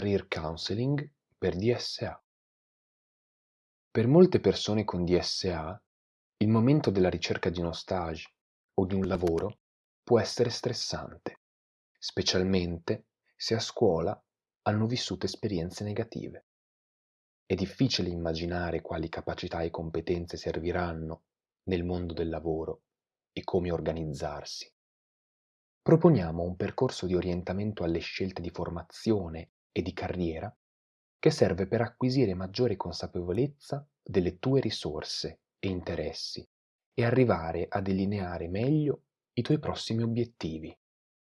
Career Counseling per DSA. Per molte persone con DSA, il momento della ricerca di uno stage o di un lavoro può essere stressante, specialmente se a scuola hanno vissuto esperienze negative. È difficile immaginare quali capacità e competenze serviranno nel mondo del lavoro e come organizzarsi. Proponiamo un percorso di orientamento alle scelte di formazione e di carriera che serve per acquisire maggiore consapevolezza delle tue risorse e interessi e arrivare a delineare meglio i tuoi prossimi obiettivi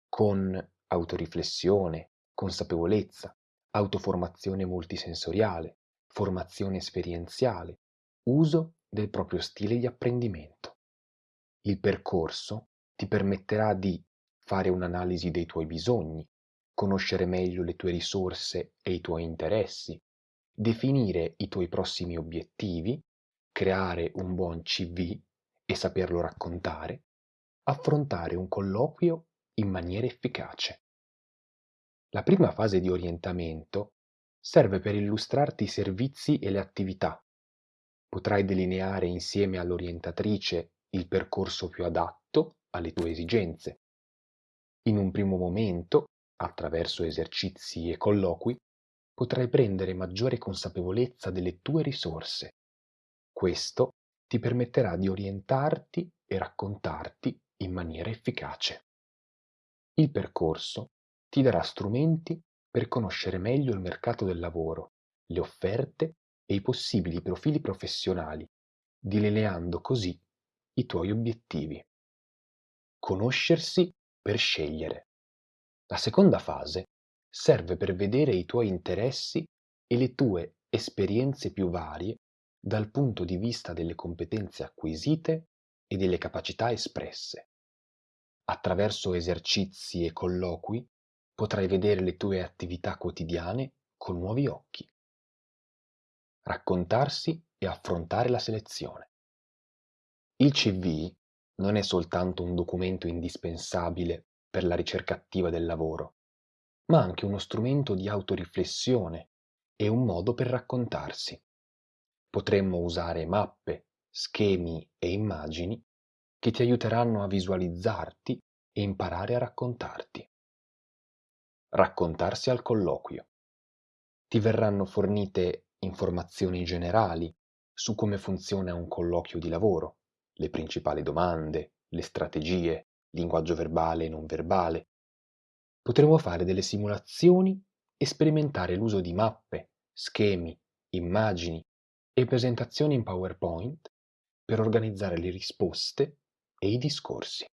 con autoriflessione, consapevolezza, autoformazione multisensoriale, formazione esperienziale, uso del proprio stile di apprendimento. Il percorso ti permetterà di fare un'analisi dei tuoi bisogni, conoscere meglio le tue risorse e i tuoi interessi, definire i tuoi prossimi obiettivi, creare un buon CV e saperlo raccontare, affrontare un colloquio in maniera efficace. La prima fase di orientamento serve per illustrarti i servizi e le attività. Potrai delineare insieme all'orientatrice il percorso più adatto alle tue esigenze. In un primo momento, attraverso esercizi e colloqui, potrai prendere maggiore consapevolezza delle tue risorse. Questo ti permetterà di orientarti e raccontarti in maniera efficace. Il percorso ti darà strumenti per conoscere meglio il mercato del lavoro, le offerte e i possibili profili professionali, delineando così i tuoi obiettivi. Conoscersi per scegliere. La seconda fase serve per vedere i tuoi interessi e le tue esperienze più varie dal punto di vista delle competenze acquisite e delle capacità espresse. Attraverso esercizi e colloqui potrai vedere le tue attività quotidiane con nuovi occhi. Raccontarsi e affrontare la selezione. Il CV non è soltanto un documento indispensabile per la ricerca attiva del lavoro, ma anche uno strumento di autoriflessione e un modo per raccontarsi. Potremmo usare mappe, schemi e immagini che ti aiuteranno a visualizzarti e imparare a raccontarti. Raccontarsi al colloquio. Ti verranno fornite informazioni generali su come funziona un colloquio di lavoro, le principali domande, le strategie, linguaggio verbale e non verbale. Potremo fare delle simulazioni e sperimentare l'uso di mappe, schemi, immagini e presentazioni in PowerPoint per organizzare le risposte e i discorsi.